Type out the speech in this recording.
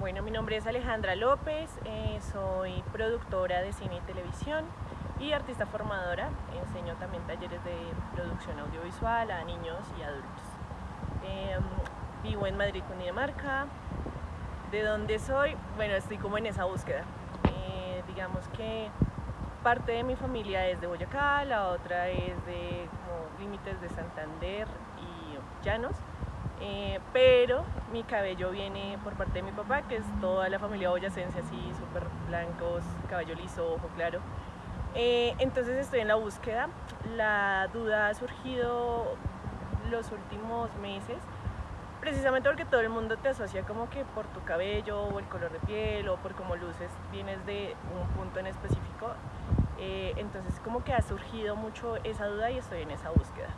Bueno, mi nombre es Alejandra López, eh, soy productora de cine y televisión y artista formadora. Enseño también talleres de producción audiovisual a niños y adultos. Em, vivo en Madrid, Cundinamarca. ¿De dónde soy? Bueno, estoy como en esa búsqueda. Eh, digamos que parte de mi familia es de Boyacá, la otra es de límites de Santander y Llanos. Eh, pero mi cabello viene por parte de mi papá, que es toda la familia boyacense, así súper blancos, cabello liso, ojo claro. Eh, entonces estoy en la búsqueda. La duda ha surgido los últimos meses, precisamente porque todo el mundo te asocia como que por tu cabello o el color de piel o por cómo luces vienes de un punto en específico. Eh, entonces como que ha surgido mucho esa duda y estoy en esa búsqueda.